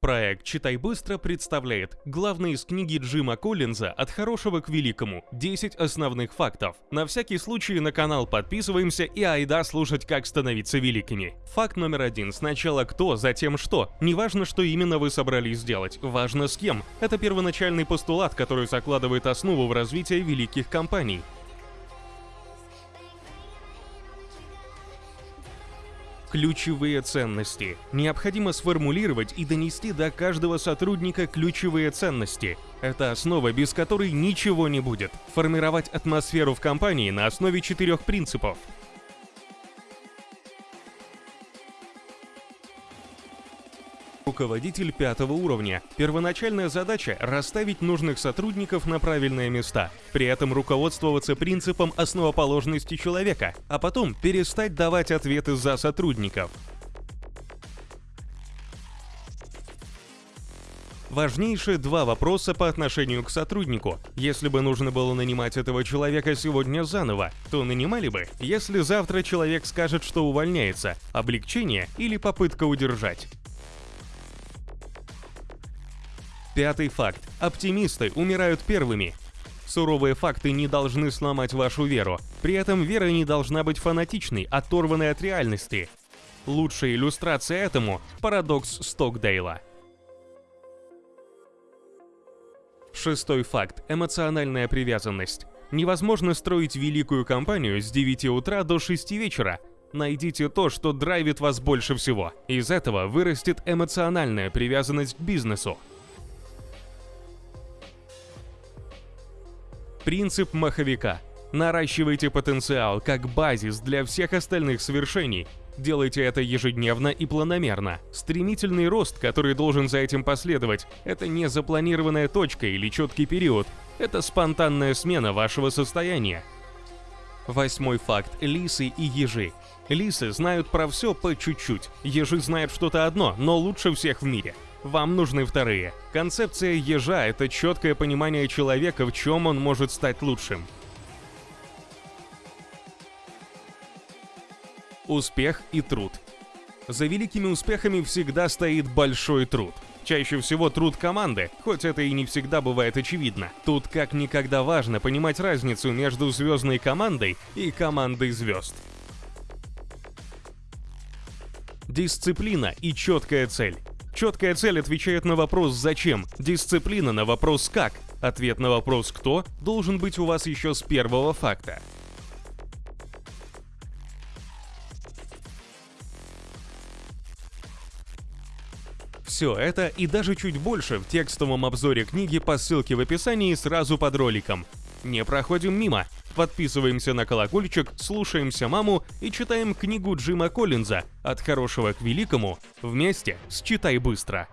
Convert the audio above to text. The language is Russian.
Проект «Читай быстро» представляет главные из книги Джима Коллинза «От хорошего к великому. 10 основных фактов». На всякий случай на канал подписываемся и айда слушать, как становиться великими. Факт номер один. Сначала кто, затем что. Неважно, что именно вы собрались сделать, важно с кем. Это первоначальный постулат, который закладывает основу в развитие великих компаний. Ключевые ценности. Необходимо сформулировать и донести до каждого сотрудника ключевые ценности. Это основа, без которой ничего не будет. Формировать атмосферу в компании на основе четырех принципов. Руководитель пятого уровня. Первоначальная задача – расставить нужных сотрудников на правильные места, при этом руководствоваться принципом основоположности человека, а потом перестать давать ответы за сотрудников. Важнейшие два вопроса по отношению к сотруднику. Если бы нужно было нанимать этого человека сегодня заново, то нанимали бы, если завтра человек скажет, что увольняется, облегчение или попытка удержать. Пятый факт. Оптимисты умирают первыми. Суровые факты не должны сломать вашу веру. При этом вера не должна быть фанатичной, оторванной от реальности. Лучшая иллюстрация этому – парадокс Стокдейла. Шестой факт – эмоциональная привязанность. Невозможно строить великую компанию с 9 утра до 6 вечера. Найдите то, что драйвит вас больше всего. Из этого вырастет эмоциональная привязанность к бизнесу. Принцип маховика. Наращивайте потенциал как базис для всех остальных свершений. Делайте это ежедневно и планомерно. Стремительный рост, который должен за этим последовать, это не запланированная точка или четкий период. Это спонтанная смена вашего состояния. Восьмой факт. Лисы и ежи. Лисы знают про все по чуть-чуть. Ежи знают что-то одно, но лучше всех в мире – вам нужны вторые. Концепция ежа – это четкое понимание человека, в чем он может стать лучшим. Успех и труд. За великими успехами всегда стоит большой труд. Чаще всего труд команды, хоть это и не всегда бывает очевидно. Тут как никогда важно понимать разницу между звездной командой и командой звезд. Дисциплина и четкая цель. Четкая цель отвечает на вопрос «зачем?», дисциплина на вопрос «как?». Ответ на вопрос «кто?» должен быть у вас еще с первого факта. Все это и даже чуть больше в текстовом обзоре книги по ссылке в описании сразу под роликом. Не проходим мимо. Подписываемся на колокольчик, слушаемся маму и читаем книгу Джима Коллинза «От хорошего к великому» вместе с «Читай быстро».